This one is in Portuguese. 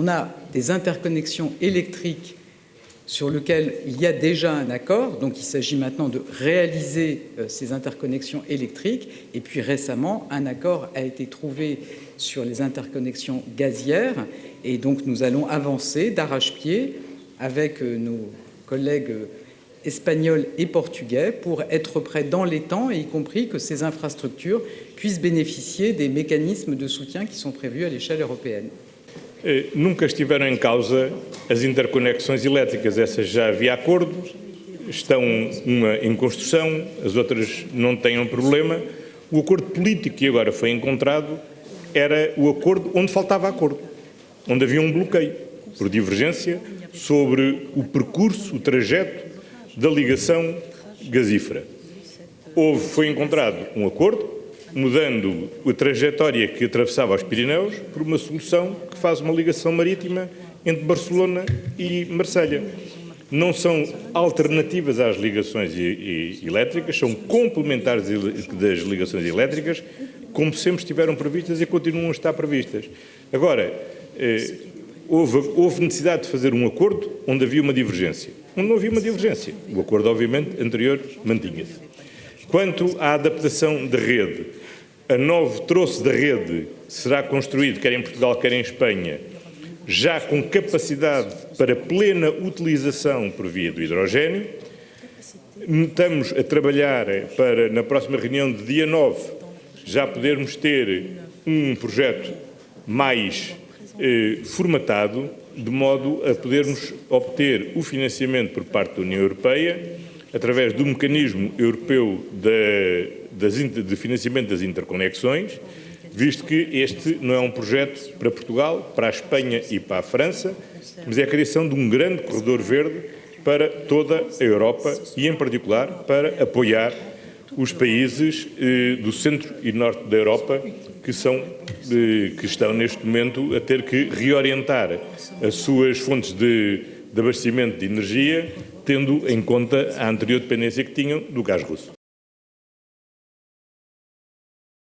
On a des interconnexions électriques sur lesquelles il y a déjà un accord, donc il s'agit maintenant de réaliser euh, ces interconnexions électriques. Et puis récemment, un accord a été trouvé sur les interconnexions gazières, et donc nous allons avancer d'arrache-pied avec euh, nos collègues espagnols et portugais pour être prêts dans les temps, y compris que ces infrastructures puissent bénéficier des mécanismes de soutien qui sont prévus à l'échelle européenne. Eh, nunca estiveram em causa as interconexões elétricas, essas já havia acordo, estão uma em construção, as outras não têm um problema. O acordo político que agora foi encontrado era o acordo onde faltava acordo, onde havia um bloqueio por divergência sobre o percurso, o trajeto da ligação gasífera. Houve, foi encontrado um acordo, mudando a trajetória que atravessava os Pirineus por uma solução que faz uma ligação marítima entre Barcelona e Marselha. Não são alternativas às ligações elétricas, são complementares das ligações elétricas, como sempre estiveram previstas e continuam a estar previstas. Agora, eh, houve, houve necessidade de fazer um acordo onde havia uma divergência. Onde não havia uma divergência. O acordo, obviamente, anterior mantinha-se. Quanto à adaptação da rede, a novo troço da rede será construído, quer em Portugal, quer em Espanha, já com capacidade para plena utilização por via do hidrogênio. Estamos a trabalhar para, na próxima reunião de dia 9, já podermos ter um projeto mais eh, formatado, de modo a podermos obter o financiamento por parte da União Europeia, através do mecanismo europeu de, de financiamento das interconexões, visto que este não é um projeto para Portugal, para a Espanha e para a França, mas é a criação de um grande corredor verde para toda a Europa e, em particular, para apoiar os países eh, do centro e norte da Europa que, são, eh, que estão neste momento a ter que reorientar as suas fontes de, de abastecimento de energia, tendo em conta a anterior dependência que tinham do gás russo.